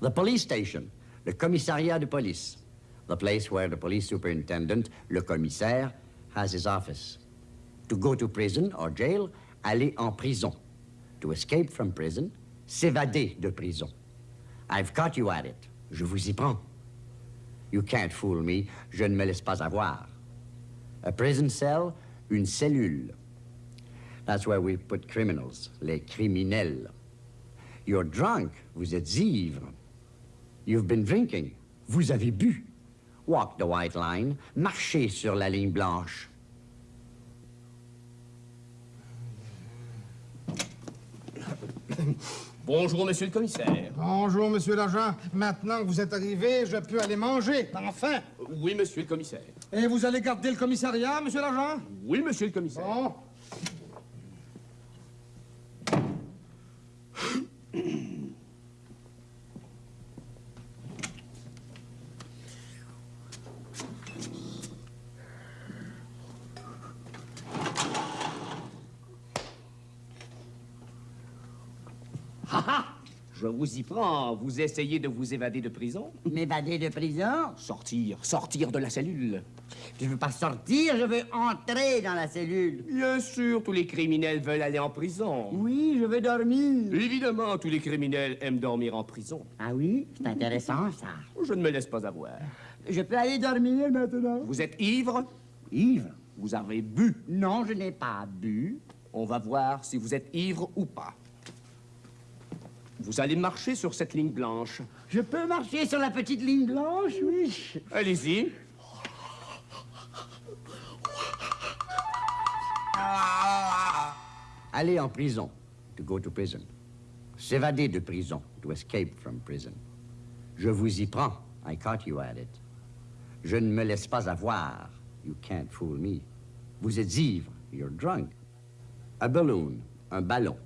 The police station, le commissariat de police, the place where the police superintendent, le commissaire, has his office. To go to prison or jail, aller en prison. To escape from prison, s'évader de prison. I've caught you at it. Je vous y prends. You can't fool me. Je ne me laisse pas avoir. A prison cell, une cellule. That's where we put criminals, les criminels. You're drunk. Vous êtes ivre. You've been drinking. Vous avez bu. Walk the white line. Marchez sur la ligne blanche. Bonjour, monsieur le commissaire. Bonjour, monsieur l'agent. Maintenant que vous êtes arrivé, je peux aller manger, enfin. Oui, monsieur le commissaire. Et vous allez garder le commissariat, monsieur l'agent? Oui, monsieur le commissaire. Bon. Ah ah Je vous y prends. Vous essayez de vous évader de prison M'évader de prison? Sortir, sortir de la cellule. Je veux pas sortir, je veux entrer dans la cellule. Bien sûr, tous les criminels veulent aller en prison. Oui, je veux dormir. Évidemment, tous les criminels aiment dormir en prison. Ah oui, c'est intéressant, ça. Je ne me laisse pas avoir. Je peux aller dormir maintenant? Vous êtes ivre? Ivre? Vous avez bu? Non, je n'ai pas bu. On va voir si vous êtes ivre ou pas. Vous allez marcher sur cette ligne blanche. Je peux marcher sur la petite ligne blanche, oui. Allez-y. Aller en prison, to go to prison. S'évader de prison, to escape from prison. Je vous y prends, I caught you at it. Je ne me laisse pas avoir, you can't fool me. Vous êtes ivre, you're drunk. A balloon, un ballon.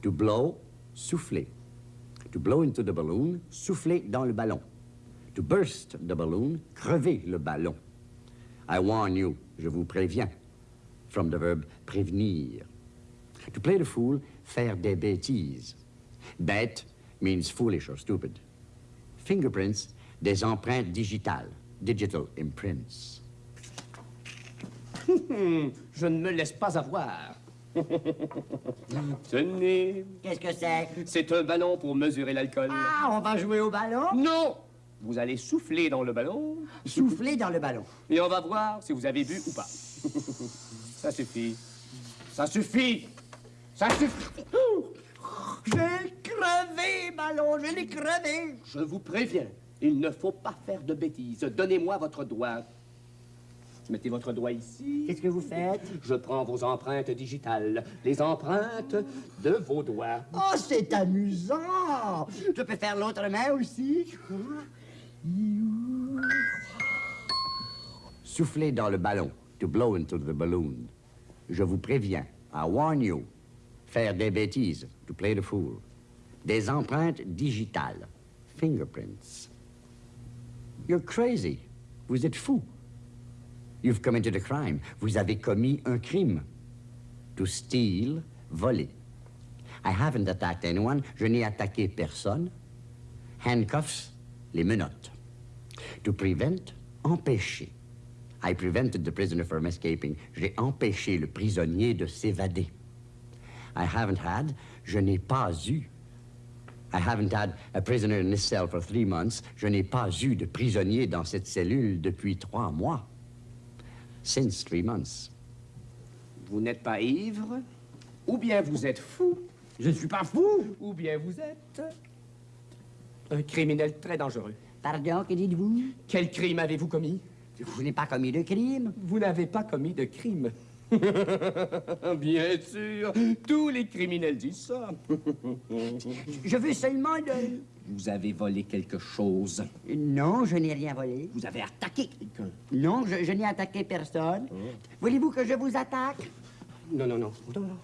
To blow, souffler. To blow into the balloon, souffler dans le ballon. To burst the balloon, crever le ballon. I warn you, je vous préviens. From the verb prévenir. To play the fool, faire des bêtises. Bête means foolish or stupid. Fingerprints, des empreintes digitales. Digital imprints. Je ne me laisse pas avoir. Tenez, Qu'est-ce que c'est? c'est un ballon pour mesurer l'alcool. Ah, on va jouer au ballon? Non Vous allez souffler dans le ballon Souffler dans le ballon. et on va voir si vous avez bu ou pas. Ça suffit. Ça suffit Ça suffit Je crevé, ballon, je l'ai crevé. Je vous préviens, il ne faut pas faire de bêtises. Donnez-moi votre doigt. Mettez votre doigt ici. Qu'est-ce que vous faites? Je prends vos empreintes digitales, les empreintes de vos doigts. Oh, c'est amusant! Je peux faire l'autre main aussi. Souffler dans le ballon. To blow into the balloon. Je vous préviens. I warn you. Faire des bêtises. To play the fool. Des empreintes digitales. Fingerprints. You're crazy. Vous êtes fou. You've committed a crime. Vous avez commis un crime. To steal, voler. I haven't attacked anyone. Je n'ai attaqué personne. Handcuffs, les menottes. To prevent, empêcher. I prevented the prisoner from escaping. J'ai empêché le prisonnier de s'évader. I haven't had, je n'ai pas eu. I haven't had a prisoner in this cell for three months. Je n'ai pas eu de prisonnier dans cette cellule depuis trois mois. Since three months. Vous n'êtes pas ivre, ou bien vous êtes fou, Je ne suis pas fou. ou bien vous êtes un criminel très dangereux. Pardon, que dites-vous? Quel crime avez-vous commis? Je n'ai pas commis de crime. Vous n'avez pas commis de crime. Bien sûr, tous les criminels disent ça. Je veux seulement de... Vous avez volé quelque chose. Non, je n'ai rien volé. Vous avez attaqué quelqu'un. Non, je, je n'ai attaqué personne. Voulez-vous que je vous attaque? Non, non, non. non, non.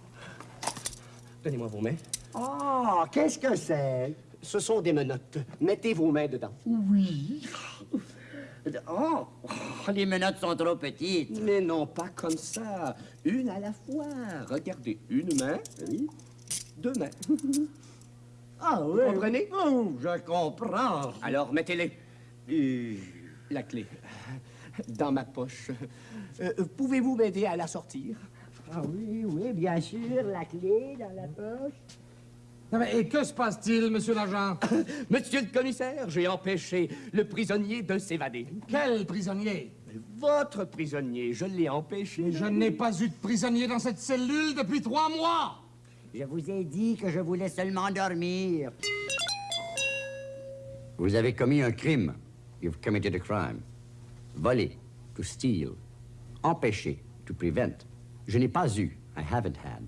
Donnez-moi vos mains. Oh, qu'est-ce que c'est? Ce sont des menottes. Mettez vos mains dedans. Oui. Oh, oh, les menottes sont trop petites. Mais non, pas comme ça. Une à la fois. Regardez, une main, oui, deux mains. Ah Vous comprenez? Oh, je comprends. Alors, mettez-les. Euh, La clé. Dans ma poche. Euh, Pouvez-vous m'aider à la sortir? Ah oui, oui, bien sûr, la clé dans la poche. Non, mais, et que se passe-t-il, monsieur l'agent? Monsieur le commissaire, j'ai empêché le prisonnier de s'évader. Quel prisonnier? Votre prisonnier, je l'ai empêché. Je n'ai pas eu de prisonnier dans cette cellule depuis trois mois. Je vous ai dit que je voulais seulement dormir. Vous avez commis un crime. You've committed a crime. Voler, to steal. Empêcher, to prevent. Je n'ai pas eu. I haven't had.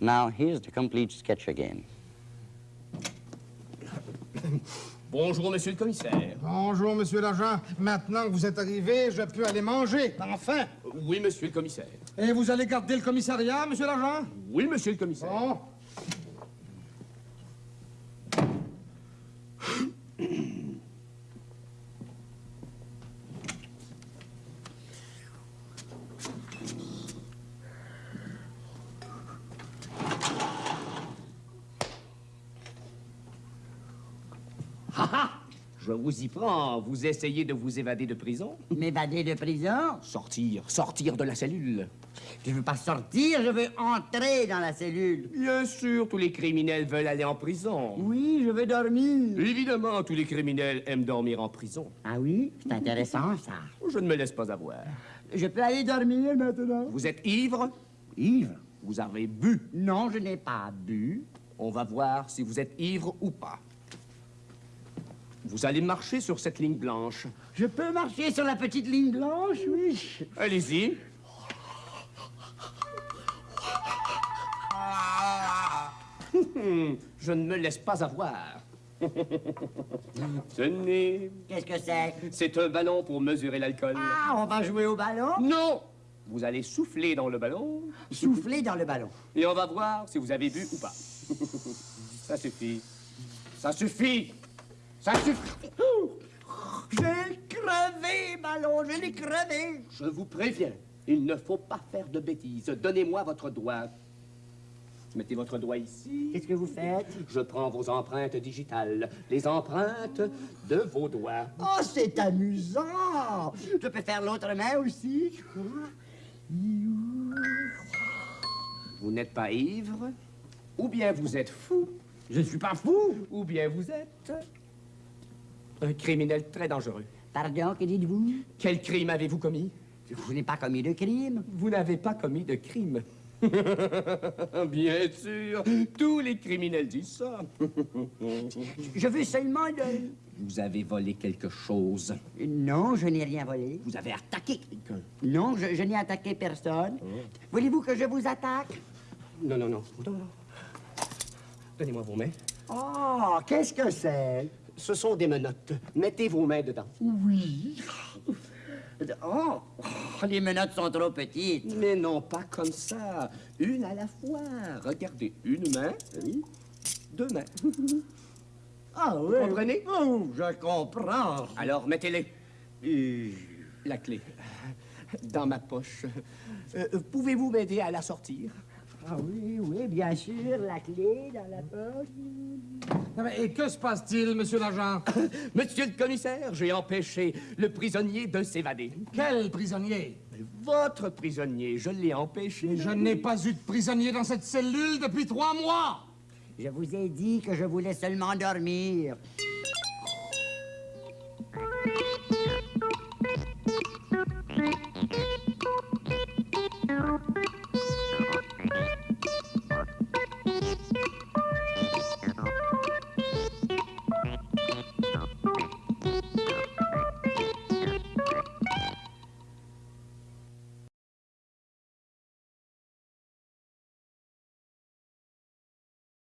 Now, here's the complete sketch again. Bonjour, monsieur le commissaire. Bonjour, monsieur l'agent. Maintenant que vous êtes arrivé, je peux aller manger. Enfin! Oui, monsieur le commissaire. Et vous allez garder le commissariat, monsieur l'agent? Oui, monsieur le commissaire. Bon. Ah ah Je vous y prends. Vous essayez de vous évader de prison M'évader de prison? Sortir, sortir de la cellule. Je veux pas sortir, je veux entrer dans la cellule. Bien sûr, tous les criminels veulent aller en prison. Oui, je veux dormir. Évidemment, tous les criminels aiment dormir en prison. Ah oui? C'est intéressant, ça. Je ne me laisse pas avoir. Je peux aller dormir maintenant? Vous êtes ivre? Ivre? Vous avez bu? Non, je n'ai pas bu. On va voir si vous êtes ivre ou pas. Vous allez marcher sur cette ligne blanche. Je peux marcher sur la petite ligne blanche, oui. Allez-y. Je ne me laisse pas avoir. Tenez, Qu'est-ce que c'est? c'est un ballon pour mesurer l'alcool. Ah, on va jouer au ballon? Non Vous allez souffler dans le ballon Souffler dans le ballon. et on va voir si vous avez bu ou pas. Ça suffit. Ça suffit Ça suffit Je ballon, je l'ai crevé. Je vous préviens, il ne faut pas faire de bêtises. Donnez-moi votre doigt. Mettez votre doigt ici. Qu'est-ce que vous faites? Je prends vos empreintes digitales, les empreintes de vos doigts. Oh, c'est amusant. Je peux faire l'autre main aussi. Vous n'êtes pas ivre, ou bien vous êtes fou, Je ne suis pas fou. ou bien vous êtes un criminel très dangereux. Pardon, que dites-vous? Quel crime avez-vous commis? Je n'ai pas commis de crime? Vous n'avez pas commis de crime. Bien sûr, tous les criminels disent ça. Je veux seulement de... Vous avez volé quelque chose. Non, je n'ai rien volé. Vous avez attaqué quelqu'un. Non, je, je n'ai attaqué personne. Voulez-vous que je vous attaque? Non. non, non. Donnez-moi vos mains. Oh, qu'est-ce que c'est? Ce sont des menottes. Mettez vos mains dedans. Oui. Oh, oh, les menottes sont trop petites. Mais non, pas comme ça. Une à la fois. Regardez, une main, oui, deux mains. Ah oui. Vous comprenez? Oh, je comprends. Alors, mettez-les. Euh, La clé. Dans ma poche. Euh, Pouvez-vous m'aider à la sortir? Ah oui, oui, bien sûr, la clé dans la poche. Et que se passe-t-il, monsieur l'agent? Monsieur le commissaire, j'ai empêché le prisonnier de s'évader. Quel prisonnier? Votre prisonnier, je l'ai empêché. Je n'ai pas eu de prisonnier dans cette cellule depuis trois mois. Je vous ai dit que je voulais seulement dormir.